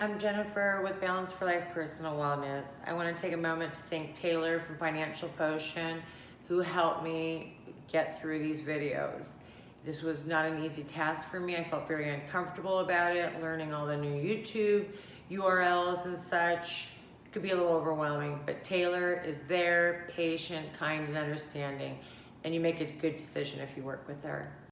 I'm Jennifer with Balance for Life Personal Wellness. I want to take a moment to thank Taylor from Financial Potion who helped me get through these videos. This was not an easy task for me. I felt very uncomfortable about it, learning all the new YouTube URLs and such. It could be a little overwhelming, but Taylor is there, patient, kind, and understanding, and you make a good decision if you work with her.